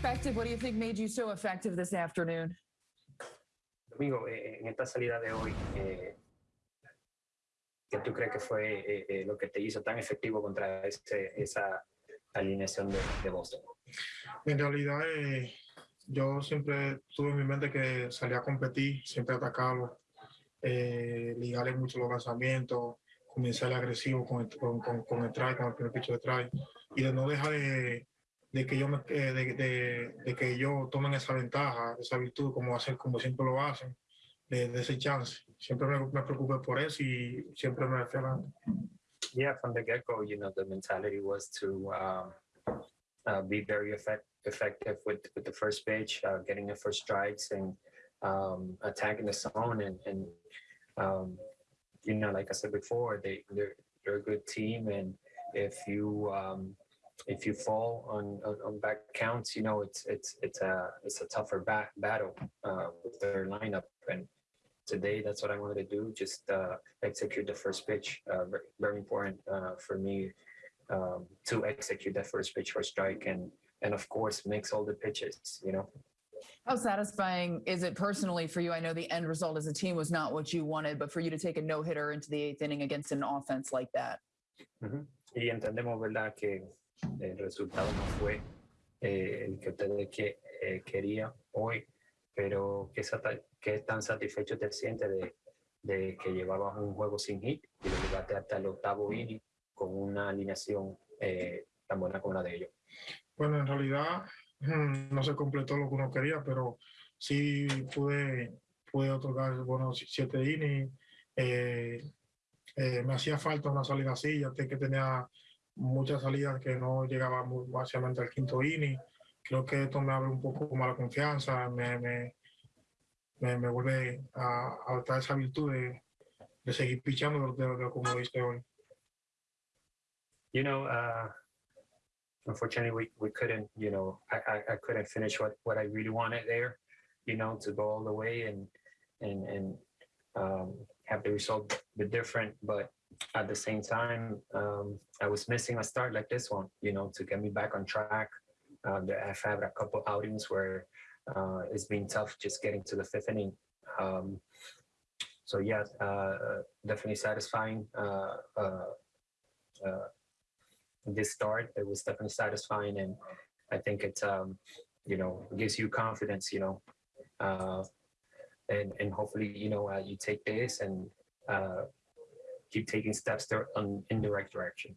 perspective, what do you think made you so effective this afternoon? Domingo, eh, en esta salida de hoy, eh, ¿qué tú crees que fue eh, lo que te hizo tan efectivo contra ese, esa alineación de, de Boston? En realidad, eh, yo siempre tuve en mi mente que salía a competir, siempre atacarlo, eh, ligarle mucho los lanzamientos, comenzar agresivo con el, con, con, con el try, con el primer picho de try, y de no dejar de, de que yo me, eh, de, de, de que ellos tomen esa ventaja, esa virtud, como hacen, como siempre lo hacen, de, de ese chance. Siempre me, me preocupé por eso y siempre me fui adelante. Yeah, from the get-go, you know, the mentality was to um, uh, be very effect- effective with, with the first pitch, uh, getting the first strikes and um, attacking the zone. And, and um, you know, like I said before, they, they're, they're a good team. And if you um, if you fall on, on, on back counts, you know, it's it's it's a it's a tougher bat, battle uh, with their lineup. And today, that's what I wanted to do. Just uh, execute the first pitch. Uh, very, very important uh, for me um, to execute that first pitch for strike, and and of course, mix all the pitches. You know. How satisfying is it personally for you? I know the end result as a team was not what you wanted, but for you to take a no hitter into the eighth inning against an offense like that. Y entendemos, ¿verdad?, que el resultado no fue eh, el que ustedes que, eh, querían hoy, pero ¿qué, qué tan satisfecho te sientes de, de que llevabas un juego sin hit y lo llevaste hasta el octavo inning con una alineación eh, tan buena como la de ellos? Bueno, en realidad mm, no se completó lo que uno quería, pero sí pude, pude otorgar buenos siete innings. Eh, eh, me hacía falta una salida así, ya que tenía muchas salidas que no llegaban muy básicamente al quinto inning. Creo que esto me abre un poco más la confianza, me, me, me, me vuelve a, a dar esa virtud de, de seguir pichando de, de, como lo hice hoy. You know, uh, unfortunately, we, we couldn't, you know, I, I, I couldn't finish what, what I really wanted there, you know, to go all the way and, and, and um, have the result be different. But at the same time, um, I was missing a start like this one, you know, to get me back on track. Uh, I've had a couple outings where uh, it's been tough just getting to the fifth inning. Um, so yeah, uh, definitely satisfying. Uh, uh, uh, this start it was definitely satisfying and i think it um you know gives you confidence you know and and hopefully you know uh, you take this and uh keep taking steps there on, in the right direction